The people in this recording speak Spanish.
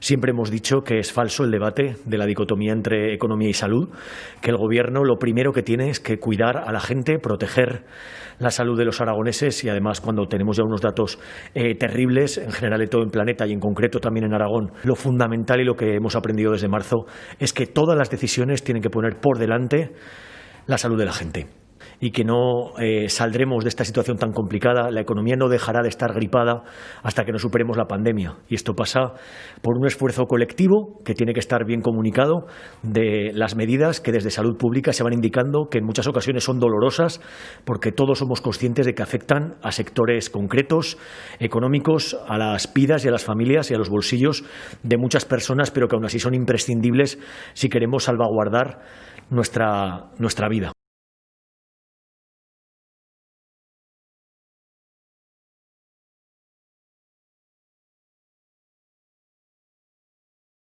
Siempre hemos dicho que es falso el debate de la dicotomía entre economía y salud, que el Gobierno lo primero que tiene es que cuidar a la gente, proteger la salud de los aragoneses y además cuando tenemos ya unos datos eh, terribles en general de todo el planeta y en concreto también en Aragón, lo fundamental y lo que hemos aprendido desde marzo es que todas las decisiones tienen que poner por delante la salud de la gente y que no eh, saldremos de esta situación tan complicada. La economía no dejará de estar gripada hasta que no superemos la pandemia. Y esto pasa por un esfuerzo colectivo que tiene que estar bien comunicado de las medidas que desde salud pública se van indicando, que en muchas ocasiones son dolorosas, porque todos somos conscientes de que afectan a sectores concretos, económicos, a las vidas y a las familias y a los bolsillos de muchas personas, pero que aún así son imprescindibles si queremos salvaguardar nuestra, nuestra vida.